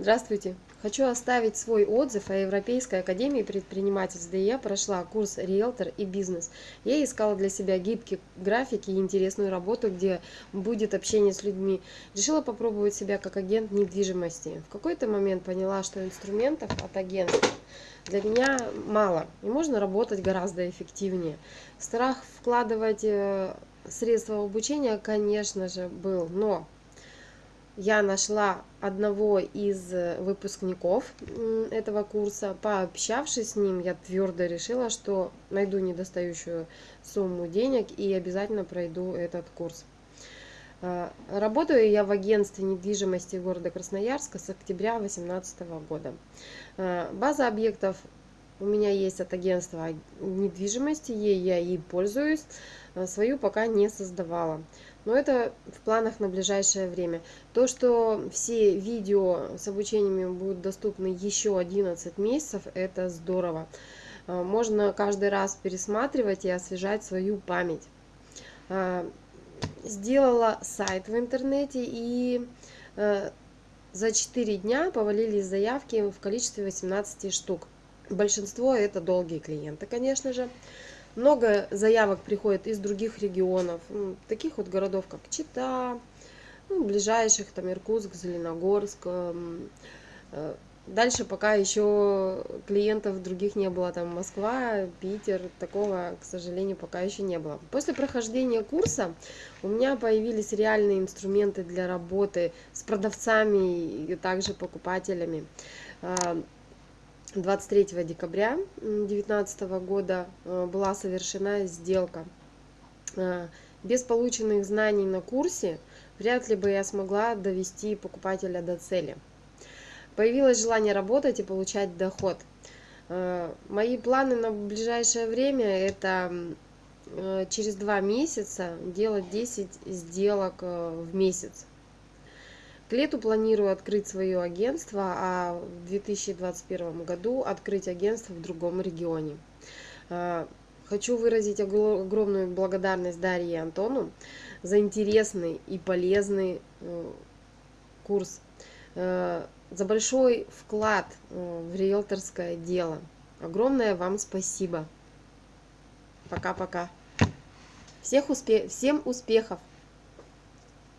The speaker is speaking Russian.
Здравствуйте! Хочу оставить свой отзыв о Европейской академии предпринимательств, где я прошла курс «Риэлтор» и «Бизнес». Я искала для себя гибкие графики и интересную работу, где будет общение с людьми. Решила попробовать себя как агент недвижимости. В какой-то момент поняла, что инструментов от агентства для меня мало, и можно работать гораздо эффективнее. Страх вкладывать э, средства обучения, конечно же, был, но я нашла одного из э, выпускников этого курса. Пообщавшись с ним, я твердо решила, что найду недостающую сумму денег и обязательно пройду этот курс. Э, работаю я в агентстве недвижимости города Красноярска с октября 2018 года. Э, база объектов у меня есть от агентства недвижимости, ей я и пользуюсь, свою пока не создавала но это в планах на ближайшее время. То, что все видео с обучениями будут доступны еще 11 месяцев, это здорово. А, можно каждый раз пересматривать и освежать свою память. А, сделала сайт в интернете и а, за 4 дня повалились заявки в количестве 18 штук. Большинство это долгие клиенты, конечно же. Много заявок приходит из других регионов, ну, таких вот городов, как Чита, ну, ближайших, там Иркутск, Зеленогорск. Э, дальше пока еще клиентов других не было, там Москва, Питер, такого, к сожалению, пока еще не было. После прохождения курса у меня появились реальные инструменты для работы с продавцами и также покупателями. А, 23 декабря 2019 года э, была совершена сделка. Э, без полученных знаний на курсе вряд ли бы я смогла довести покупателя до цели. Появилось желание работать и получать доход. Э, мои планы на ближайшее время это через два месяца делать 10 сделок в месяц. К лету планирую открыть свое агентство, а в 2021 году открыть агентство в другом регионе. А, хочу выразить огромную благодарность Дарье и Антону за интересный и полезный э, курс, э, за большой вклад э, в риэлторское дело. Огромное вам спасибо. Пока-пока. Всех успе всем успехов!